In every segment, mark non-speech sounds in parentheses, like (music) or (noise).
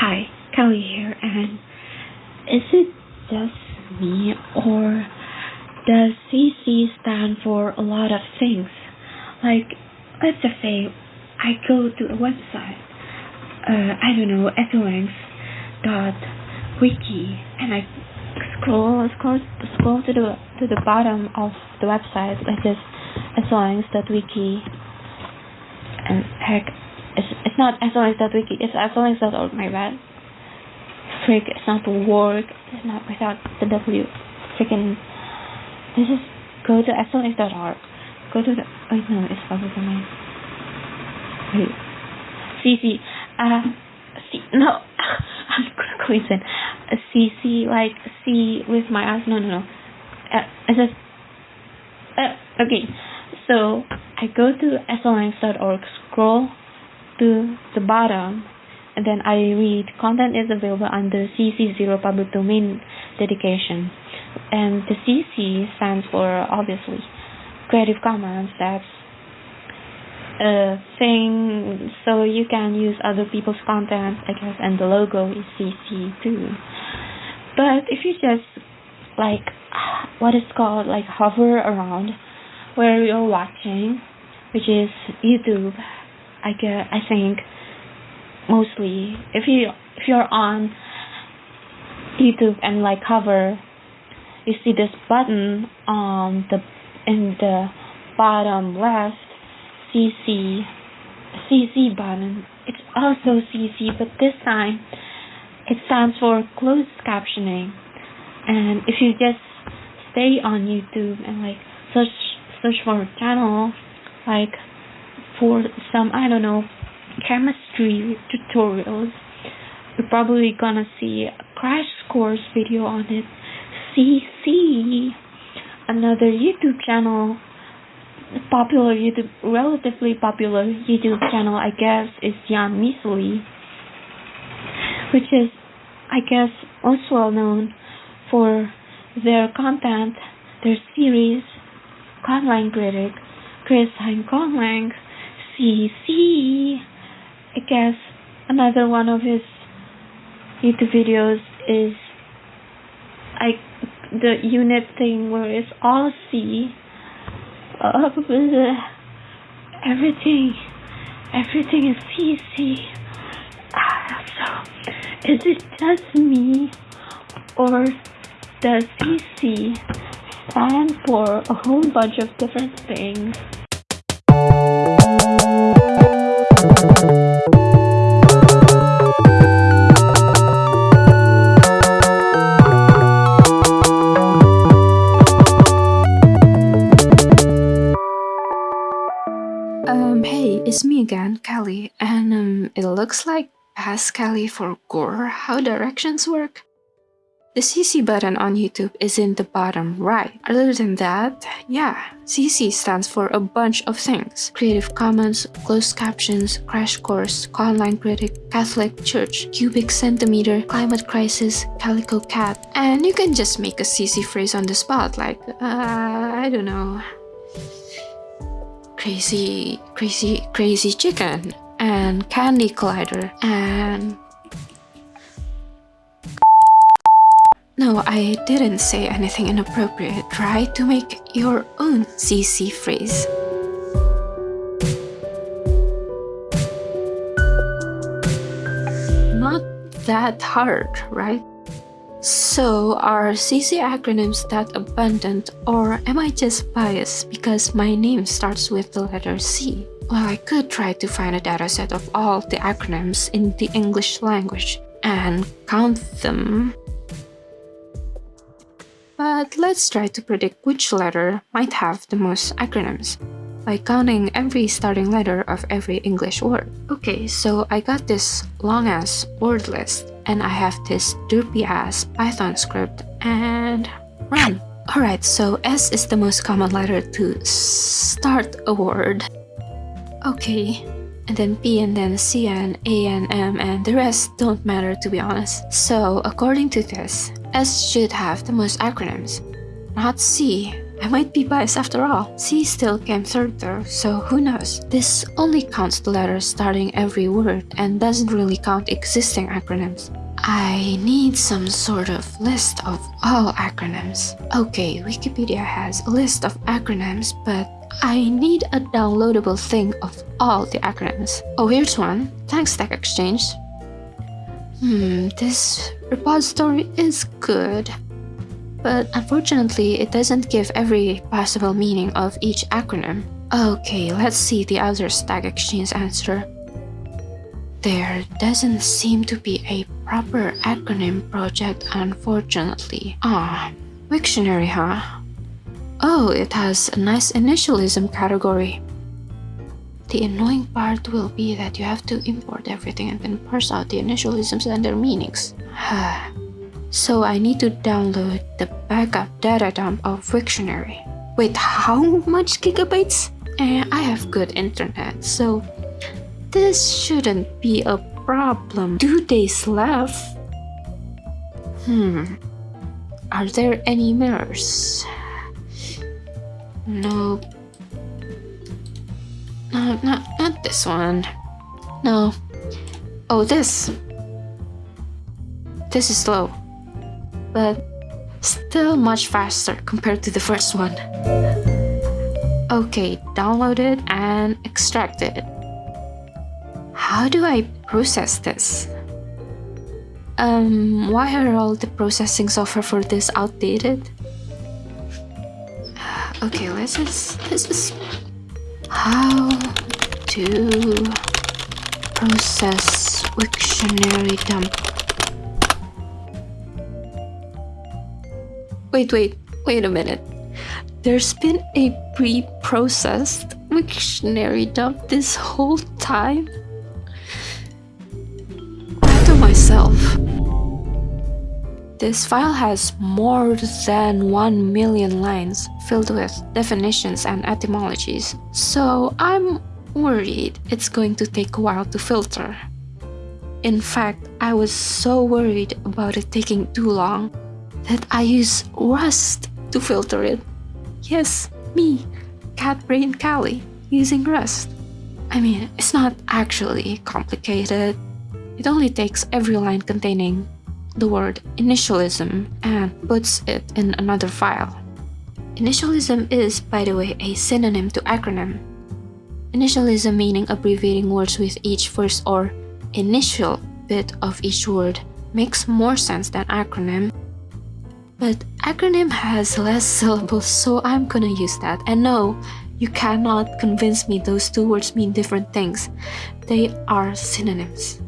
Hi, Callie here, and is it just me, or does CC stand for a lot of things? Like, let's just say I go to a website, uh, I don't know, wiki, and I scroll, scroll, scroll to the to the bottom of the website, like this, wiki, and heck, it's, not wiki. it's esolangs.org, my bad. Freak, it's not word, it's not without the W. Freaking, this is, go to esolangs.org. Go to the, wait, no, it's public domain. Wait. CC, uh, C, no, (laughs) I'm quickly saying, CC, like, C with my eyes, no, no, no. Uh, it says, uh, okay, so I go to esolangs.org, scroll to the bottom and then I read content is available under CC0 public domain dedication and the CC stands for obviously Creative Commons. That's a thing so you can use other people's content I guess and the logo is CC too. But if you just like what is called like hover around where you're watching which is YouTube I get I think mostly if you if you're on YouTube and like cover you see this button on the in the bottom left CC CC button. It's also CC but this time it stands for closed captioning. And if you just stay on YouTube and like search search for a channel like for some, I don't know, chemistry tutorials. You're probably gonna see a crash course video on it. CC, another YouTube channel, popular YouTube, relatively popular YouTube channel, I guess, is Jan Misali, which is, I guess, most well known for their content, their series, Conlang Critic, Chris Hein Conlang, CC. I guess another one of his YouTube videos is like the unit thing where it's all C. Uh, (laughs) everything, everything is CC. Ah, so, is it just me, or does CC stand for a whole bunch of different things? Um, hey, it's me again, Callie, and um, it looks like Ask Callie for Gore how directions work. The CC button on YouTube is in the bottom right. Other than that, yeah, CC stands for a bunch of things. Creative Commons, Closed Captions, Crash Course, Conlang Critic, Catholic Church, Cubic Centimeter, Climate Crisis, Calico Cat, and you can just make a CC phrase on the spot like, uh, I don't know, crazy, crazy, crazy chicken, and candy collider, and No, I didn't say anything inappropriate. Try to make your own CC phrase. Not that hard, right? So, are CC acronyms that abundant or am I just biased because my name starts with the letter C? Well, I could try to find a dataset of all the acronyms in the English language and count them but let's try to predict which letter might have the most acronyms by counting every starting letter of every English word. Okay, so I got this long ass word list and I have this derpy ass Python script and run. Alright, so S is the most common letter to start a word. Okay, and then P and then C and A and M and the rest don't matter to be honest. So according to this, S should have the most acronyms, not C, I might be biased after all. C still came third though, so who knows? This only counts the letters starting every word and doesn't really count existing acronyms. I need some sort of list of all acronyms. Okay, Wikipedia has a list of acronyms, but I need a downloadable thing of all the acronyms. Oh, here's one. Thanks, Stack Exchange. Hmm, this repository is good. But unfortunately, it doesn't give every possible meaning of each acronym. Okay, let's see the other Stack Exchange answer. There doesn't seem to be a proper acronym project, unfortunately. Ah, Wiktionary, huh? Oh, it has a nice initialism category. The annoying part will be that you have to import everything and then parse out the initialisms and their meanings. so I need to download the backup data dump of Wiktionary. Wait, how much gigabytes? Eh, I have good internet, so this shouldn't be a problem. Two days left? Hmm. Are there any mirrors? No. No, not, not this one. No. Oh, this. This is slow. But still much faster compared to the first one. Okay, download it and extract it. How do I process this? Um, why are all the processing software for this outdated? (sighs) Okay, let's just, let's how to process Wiktionary dump. Wait, wait, wait a minute. There's been a pre-processed Wiktionary dump this whole time? Myself. This file has more than 1 million lines filled with definitions and etymologies, so I'm worried it's going to take a while to filter. In fact, I was so worried about it taking too long that I used Rust to filter it. Yes, me, Cat Brain Callie, using Rust. I mean, it's not actually complicated. It only takes every line containing the word initialism and puts it in another file. Initialism is, by the way, a synonym to acronym. Initialism meaning abbreviating words with each first or initial bit of each word makes more sense than acronym. But acronym has less syllables, so I'm gonna use that. And no, you cannot convince me those two words mean different things. They are synonyms.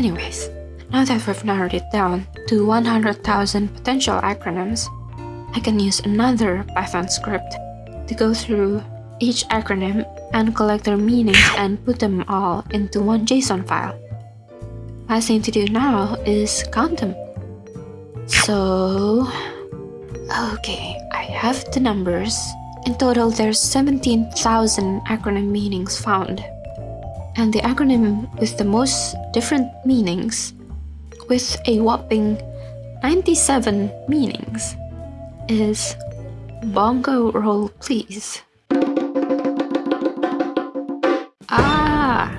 Anyways, now that we've narrowed it down to 100,000 potential acronyms, I can use another Python script to go through each acronym and collect their meanings and put them all into one JSON file. Last thing to do now is count them. So, okay, I have the numbers. In total, there's 17,000 acronym meanings found and the acronym with the most different meanings, with a whopping 97 meanings, is Bongo Roll Please. Ah!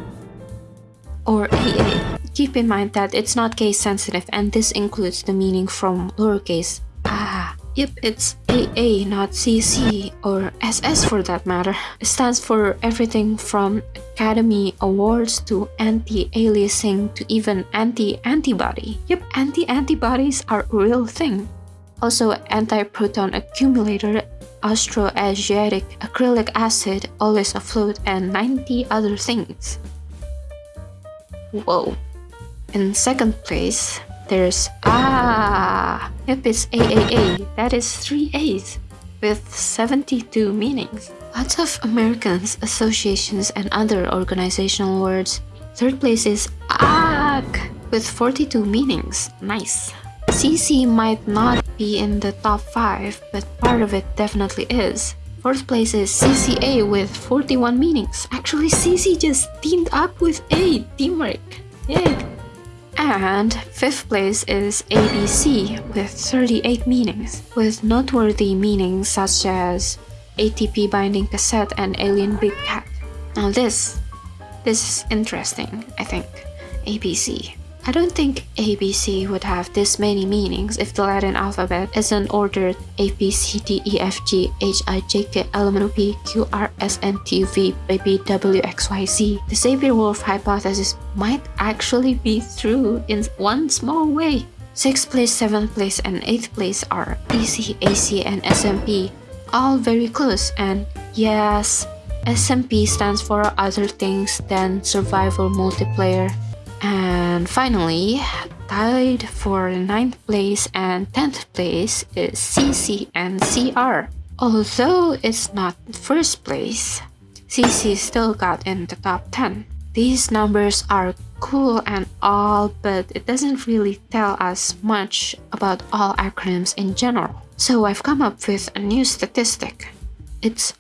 Or AA. Keep in mind that it's not case sensitive and this includes the meaning from lowercase. Yep, it's AA, not CC, or SS for that matter. It stands for everything from Academy Awards to anti-aliasing to even anti-antibody. Yep, anti-antibodies are a real thing. Also, anti-proton accumulator, Austroasiatic acrylic acid, always afloat, and 90 other things. Whoa. In second place, there's ah, yep, it's AAA. That is three A's with 72 meanings. Lots of Americans, associations, and other organizational words. Third place is AG with 42 meanings. Nice. CC might not be in the top 5, but part of it definitely is. Fourth place is CCA with 41 meanings. Actually, CC just teamed up with A, teamwork. Yay! And fifth place is ABC with 38 meanings, with noteworthy meanings such as ATP binding cassette and alien big cat. Now this, this is interesting, I think. ABC. I don't think ABC would have this many meanings if the Latin alphabet isn't ordered A, B, C, D, E, F, G, H, I, J, K, L, M, N, O, P, Q, R, S, N, T, V, B, W, X, Y, Z. The Sapir-Whorf hypothesis might actually be true in one small way. 6th place, 7th place, and 8th place are PC, AC, and SMP. All very close and yes, SMP stands for other things than survival multiplayer. And finally, tied for 9th place and 10th place is CC and CR. Although it's not first place, CC still got in the top 10. These numbers are cool and all, but it doesn't really tell us much about all acronyms in general. So I've come up with a new statistic. It's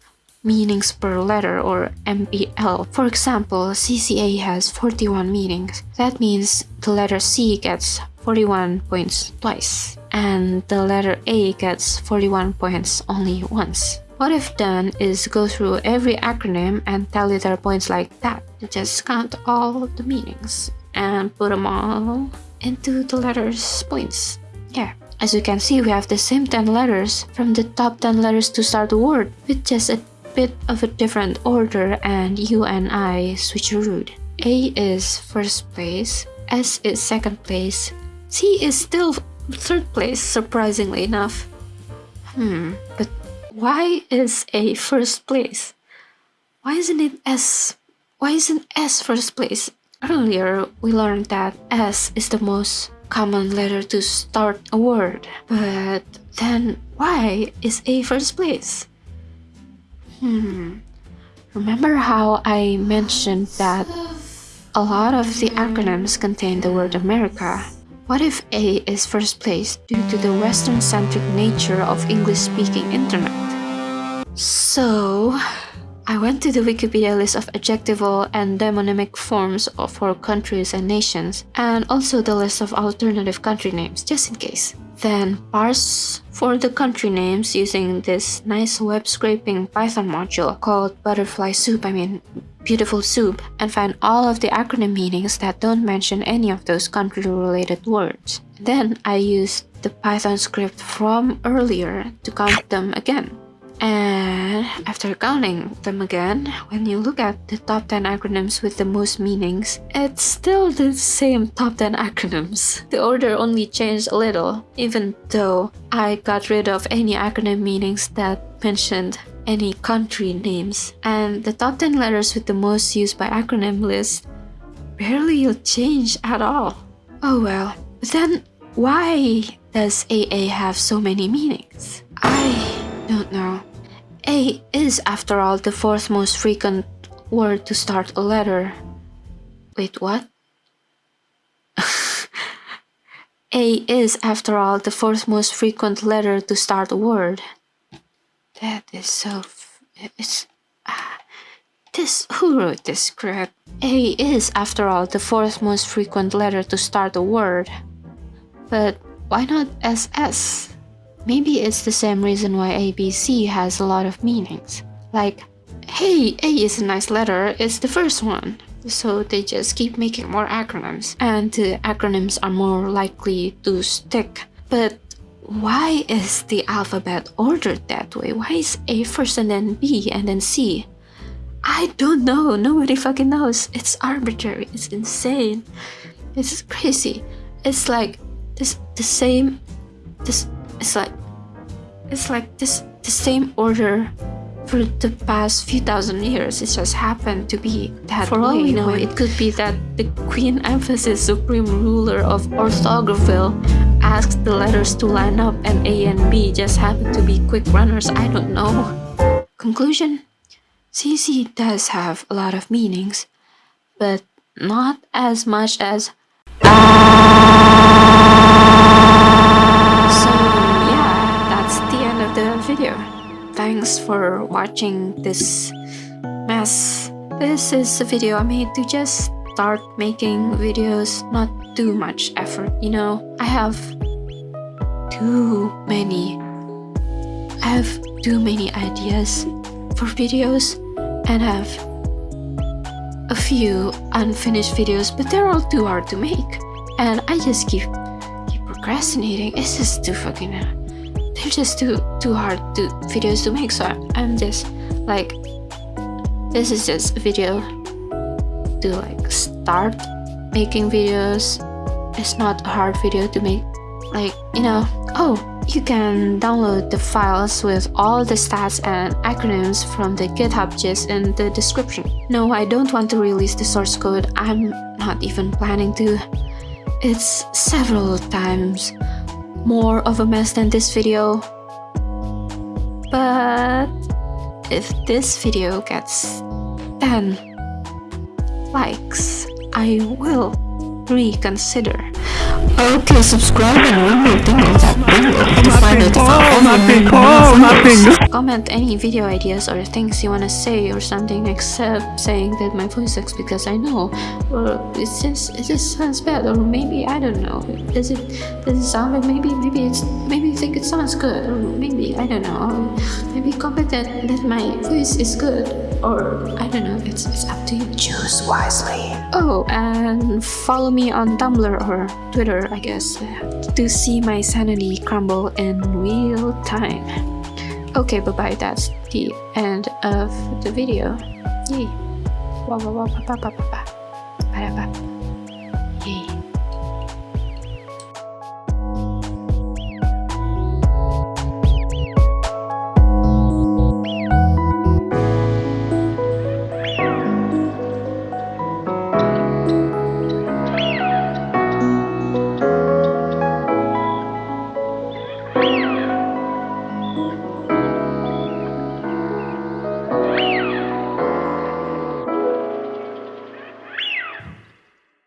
meanings per letter or MPL. For example, CCA has 41 meanings. That means the letter C gets 41 points twice and the letter A gets 41 points only once. What I've done is go through every acronym and tally their points like that. Just count all the meanings and put them all into the letters points. Yeah. As you can see, we have the same 10 letters from the top 10 letters to start the word with just a bit of a different order and you and I switcherooed. A is first place, S is second place, C is still third place surprisingly enough. Hmm, but why is A first place? Why isn't it S? Why isn't S first place? Earlier, we learned that S is the most common letter to start a word, but then why is A first place? Hmm. Remember how I mentioned that a lot of the acronyms contain the word America? What if A is first place due to the Western-centric nature of English-speaking internet? So, I went to the Wikipedia list of adjectival and demonymic forms for countries and nations, and also the list of alternative country names, just in case. Then parse for the country names using this nice web scraping Python module called butterfly soup, I mean beautiful soup, and find all of the acronym meanings that don't mention any of those country related words. Then I used the Python script from earlier to count them again. And after counting them again, when you look at the top 10 acronyms with the most meanings, it's still the same top 10 acronyms. The order only changed a little, even though I got rid of any acronym meanings that mentioned any country names. And the top 10 letters with the most used by acronym list barely change at all. Oh well. Then, why does AA have so many meanings? I don't know. A is, after all, the fourth most frequent word to start a letter. Wait, what? (laughs) a is, after all, the fourth most frequent letter to start a word. That is so... it's... Uh, this... who wrote this script? A is, after all, the fourth most frequent letter to start a word. But why not SS? Maybe it's the same reason why ABC has a lot of meanings. Like, hey, A is a nice letter, it's the first one. So they just keep making more acronyms, and the acronyms are more likely to stick. But why is the alphabet ordered that way? Why is A first and then B and then C? I don't know. Nobody fucking knows. It's arbitrary. It's insane. It's crazy. It's like this the same this it's like it's like this the same order for the past few thousand years. It just happened to be that For way. all we know, it could be that the Queen Emphasis Supreme Ruler of Orthography asked the letters to line up and A and B just happened to be quick runners. I don't know. Conclusion CC does have a lot of meanings, but not as much as video. Thanks for watching this mess. This is a video I made to just start making videos, not too much effort, you know. I have too many I have too many ideas for videos and have a few unfinished videos, but they're all too hard to make. And I just keep keep procrastinating. It's just too fucking they're just too too hard to videos to make. So I'm just like this is just a video to like start making videos. It's not a hard video to make like you know oh you can download the files with all the stats and acronyms from the GitHub gist in the description. No, I don't want to release the source code, I'm not even planning to. It's several times more of a mess than this video. But if this video gets 10 likes, I will reconsider. Okay, subscribe and ring the ding on that bell to oh, find ping, out oh, if my I'm ping, new my videos. Comment any video ideas or things you want to say or something except saying that my voice sucks because I know. Or it's just it just sounds bad or maybe I don't know. Does it does it sound like maybe maybe it's maybe you think it sounds good or maybe I don't know. Or maybe comment that, that my voice is good or I don't know. It's it's up to you. Choose wisely. Oh, and follow me on Tumblr or Twitter, I guess, to see my sanity crumble in real time. Okay, bye bye. That's the end of the video. Yay. Wow, wow, wow, ba, ba, ba, ba, ba. Ba, ba, ba.